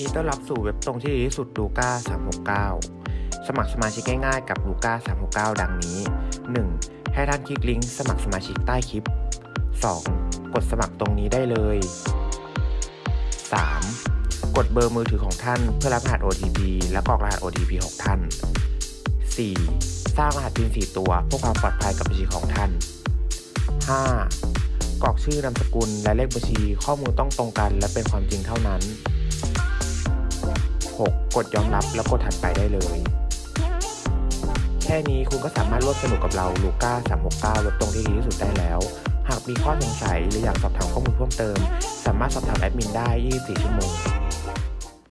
ดีต้อนรับสู่เว็บตรงที่ดีที่สุดลูก้า369 สมัครสมาชิกง่ายๆกับลูก้า369 ดังนี้ 1. ให้ท่านคลิกลิงก์สมัครสมาชิกใต้คลิป 2. กดสมัครตรงนี้ได้เลย 3. กดเบอร์มือถือของท่านเพื่อรับรหัส OTP และกรอกรหัส OTP ของท่าน 4. สร้างรหัส PIN 4 ตัวเพื่อความปลอดภัยกับบัญชีของท่าน 5. กรอกชื่อนามสกุลและเลขบัญชีข้อมูลต้องตรงกันและเป็นความจริงเท่านั้น 6. กดยอมรับแล้วกดถัดไปได้เลย แค่นี้คุณก็สามารถร่วมสนุกกับเราลูก้า369เว็บตรงที่ดีที่สุดได้แล้ว หากมีข้อสงสัยหรืออยากสอบถามข้อมูลเพิ่มเติม สามารถสอบถามแอดมินได้ 24 ชั่วโมง